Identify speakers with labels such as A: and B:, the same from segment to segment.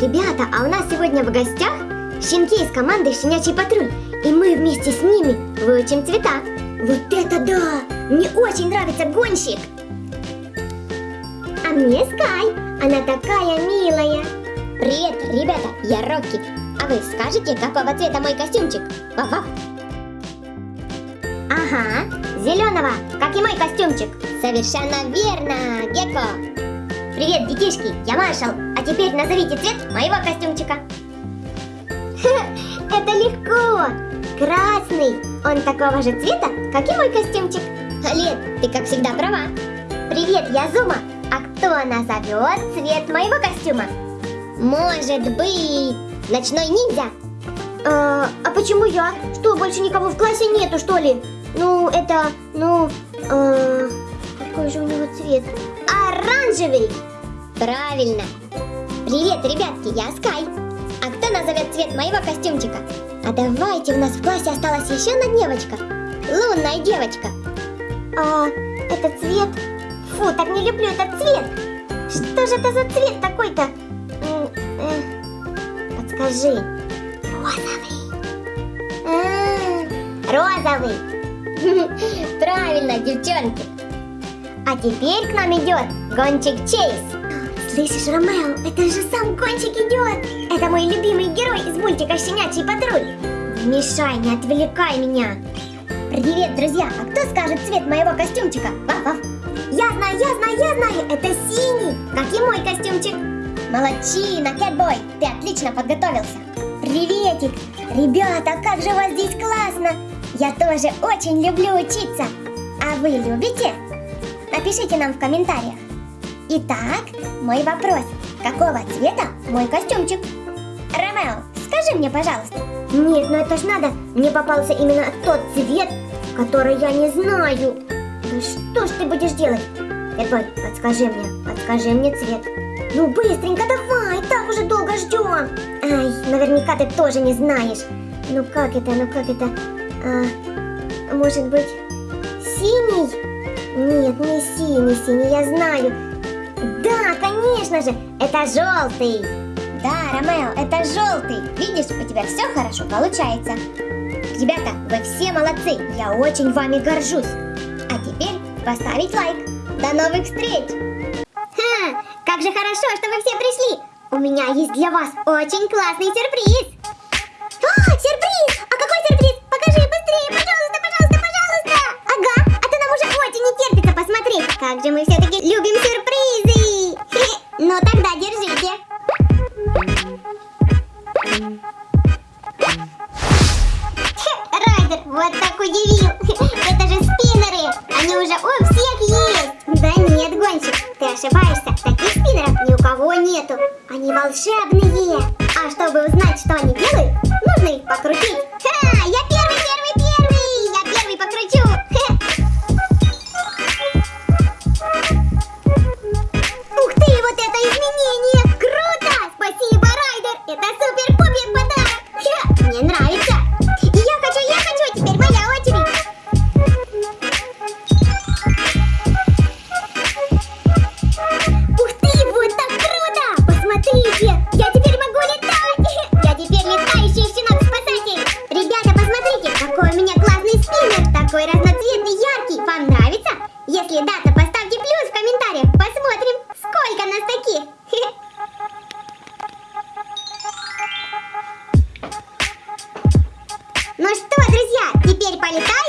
A: Ребята, а у нас сегодня в гостях щенки из команды «Щенячий патруль», и мы вместе с ними выучим цвета. Вот это да! Мне очень нравится гонщик! А мне Скай, она такая милая. Привет, ребята, я Рокки. А вы скажете, какого цвета мой костюмчик? Вав-вав. Ага, зеленого, как и мой костюмчик. Совершенно верно, Гекко. Привет, детишки, я Маршал. А теперь назовите цвет моего костюмчика. Это легко. Красный. Он такого же цвета, как и мой костюмчик. Лет, ты как всегда права. Привет, я Зума. А кто назовет цвет моего костюма? Может быть, ночной ниндзя? А, а почему я? Что, больше никого в классе нету, что ли? Ну, это, ну, а, какой же у него цвет? Оранжевый! Правильно! Привет, ребятки, я Скай. А кто назовет цвет моего костюмчика? А давайте, у нас в классе осталась еще одна девочка. Лунная девочка. А, это цвет? Фу, так не люблю этот цвет. Что же это за цвет такой-то? Э, подскажи. Розовый. Розовый. Правильно, девчонки. А теперь к нам идет гонщик Чейз. Слышишь, Ромео, это же сам гонщик идет. Это мой любимый герой из мультика «Щенячий патруль». Не мешай, не отвлекай меня. Привет, друзья! А кто скажет цвет моего костюмчика? Вав-вав! Я знаю, я знаю, я знаю! Это синий, как и мой костюмчик. Молодчина, Кэтбой! Ты отлично подготовился. Приветик! Ребята, как же у вас здесь классно! Я тоже очень люблю учиться. А вы любите? Напишите нам в комментариях. Итак, мой вопрос. Какого цвета мой костюмчик? Ромео, скажи мне, пожалуйста. Нет, ну это ж надо. Мне попался именно тот цвет, который я не знаю. Ну что ж ты будешь делать? Эдбой, подскажи мне, подскажи мне цвет. Ну быстренько давай, так уже долго ждем. Ай, наверняка ты тоже не знаешь. Ну как это, ну как это? А, может быть, синий? Нет, не синий, синий, я знаю. Да, конечно же, это желтый. Да, Ромео, это желтый. Видишь, у тебя все хорошо получается. Ребята, вы все молодцы. Я очень вами горжусь. А теперь поставить лайк. До новых встреч. Ха, как же хорошо, что вы все пришли. У меня есть для вас очень классный сюрприз. А, сюрприз! А какой сюрприз? Ошибаешься. Таких спиннеров ни у кого нету. Они волшебные. А чтобы узнать, что они делают, нужно их покрутить. Если да, то поставьте плюс в комментариях. Посмотрим, сколько нас таких. Ну что, друзья, теперь полетаем?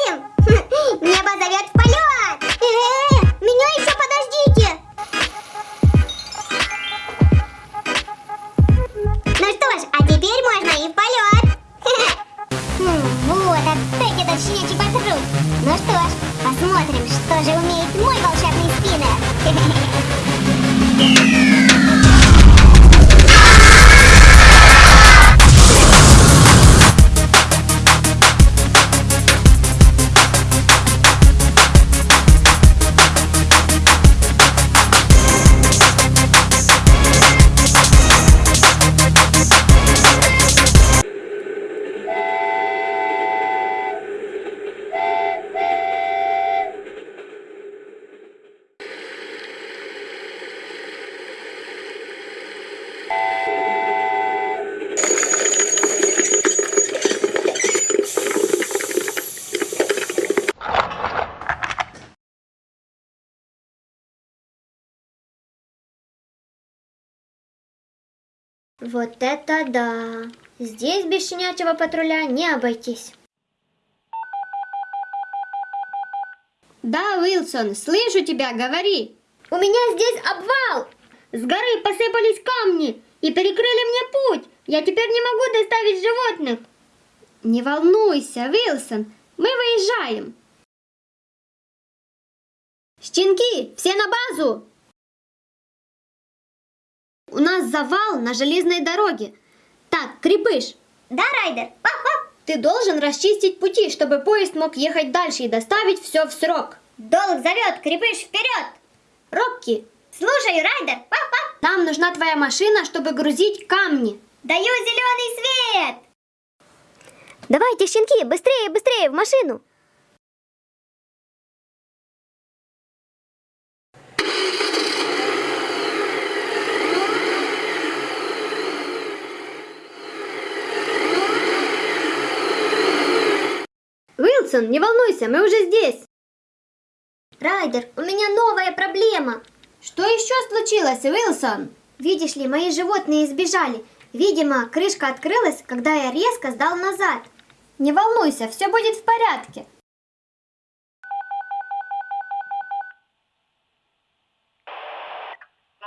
A: Вот это да! Здесь без щенячьего патруля не обойтись.
B: Да, Уилсон, слышу тебя, говори.
A: У меня здесь обвал!
B: С горы посыпались камни и перекрыли мне путь. Я теперь не могу доставить животных. Не волнуйся, Уилсон, мы выезжаем. Щенки, все на базу! У нас завал на железной дороге. Так, Крепыш,
A: Да, Райдер?
B: Ты должен расчистить пути, чтобы поезд мог ехать дальше и доставить все в срок.
A: Долг зовет, крепыш вперед!
B: Рокки,
A: Слушай, Райдер!
B: Нам нужна твоя машина, чтобы грузить камни.
A: Даю зеленый свет! Давайте, щенки, быстрее, быстрее, в машину!
B: Уилсон, не волнуйся, мы уже здесь.
A: Райдер, у меня новая проблема.
B: Что еще случилось, Уилсон?
A: Видишь ли, мои животные сбежали. Видимо, крышка открылась, когда я резко сдал назад.
B: Не волнуйся, все будет в порядке.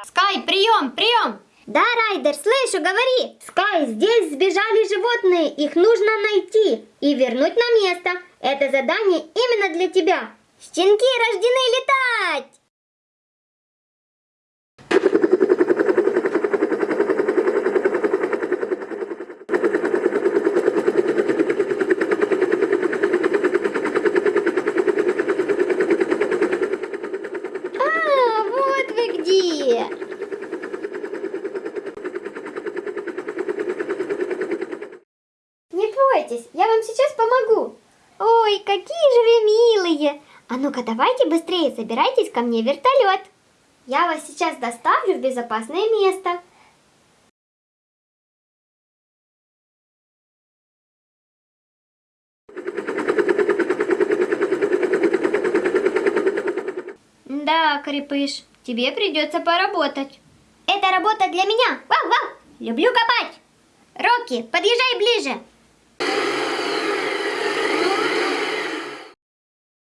B: Скай, прием, прием!
A: Да, Райдер, слышу, говори. Скай, здесь сбежали животные, их нужно найти и вернуть на место. Это задание именно для тебя. Щенки рождены летать! А, вот вы где! Не бойтесь, я вам сейчас помогу. Ой, какие же вы милые! А ну-ка, давайте быстрее забирайтесь ко мне в вертолет. Я вас сейчас доставлю в безопасное место.
B: Да, Крепыш, тебе придется поработать.
A: Это работа для меня. Вау-вау! Люблю копать. Рокки, подъезжай ближе.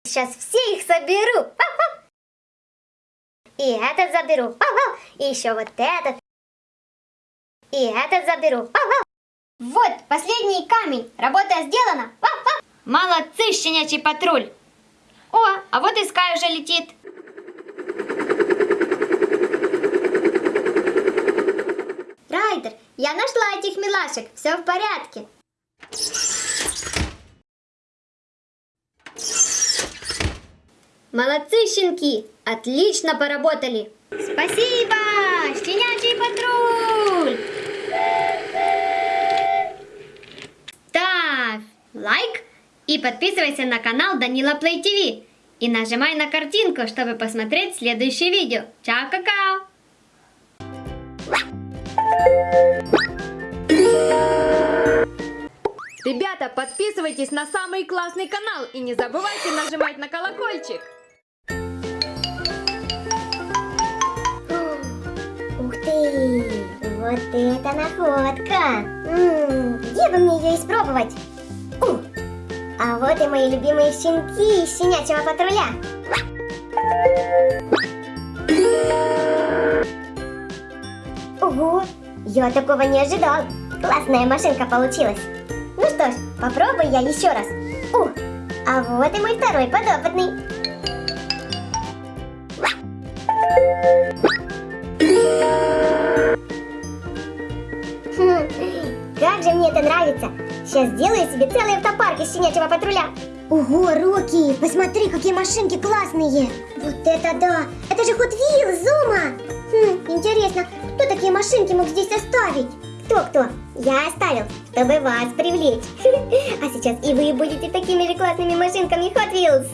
A: Сейчас все их соберу. Вау-вау! И этот заберу. И еще вот этот. И этот заберу. Вот, последний камень. Работа сделана.
B: Молодцы, щенячий патруль! О, а вот и Скай уже летит.
A: Райдер, я нашла этих милашек. Все в порядке.
B: Молодцы, щенки! Отлично поработали!
A: Спасибо! Щенячий патруль!
B: Ставь лайк и подписывайся на канал Данила Плей ТВ. И нажимай на картинку, чтобы посмотреть следующее видео. Чао-какао! Ребята, подписывайтесь на самый классный канал и не забывайте нажимать на колокольчик.
A: Вот это находка! Где бы мне ее испробовать? У, а вот и мои любимые щенки из щенячьего патруля. Ого! Я такого не ожидал. Классная машинка получилась. Ну что ж, попробую я еще раз. У, а вот и мой второй подопытный. Нравится! Сейчас сделаю себе целый автопарк из щенячьего патруля. Ого, Рокки, посмотри, какие машинки классные! Вот это да! Это же Hot Wheels, Зума! Хм, интересно, кто такие машинки мог здесь оставить? Кто-кто? Я оставил, чтобы вас привлечь. А сейчас и вы будете такими же классными машинками Hot Wheels.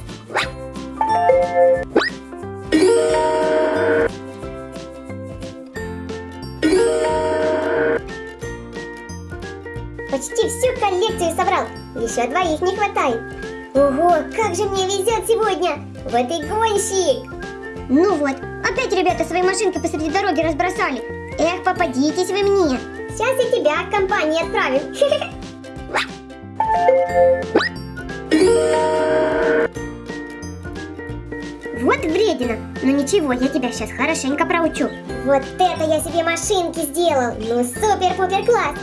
A: Почти всю коллекцию собрал. Еще двоих не хватает. Ого, как же мне везет сегодня! Вот и гонщик! Ну вот, опять ребята свои машинки посреди дороги разбросали. Эх, попадитесь вы мне. сейчас и тебя к компании отправим. Вот вредина. Но ничего, я тебя сейчас хорошенько проучу. Вот это я себе машинки сделал. Ну супер-пупер класс.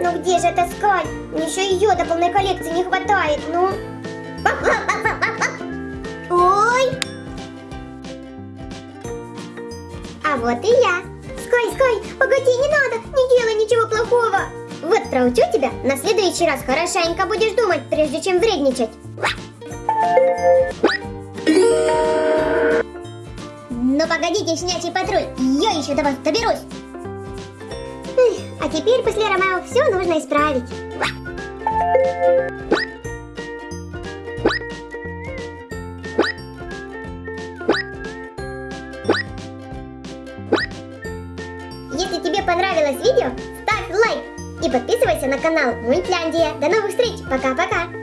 A: Ну где же эта скаль? Мне еще ее до полной коллекции не хватает. Ну. Ой. А вот и я. Скай, Скай, погоди, не надо, не делай ничего плохого. Вот проучу тебя, на следующий раз хорошенько будешь думать, прежде чем вредничать. Ну погодите, щенячий патруль, я еще до вас доберусь. А теперь после Ромео все нужно исправить. Если тебе понравилось видео, ставь лайк и подписывайся на канал Мультляндия. До новых встреч, пока-пока!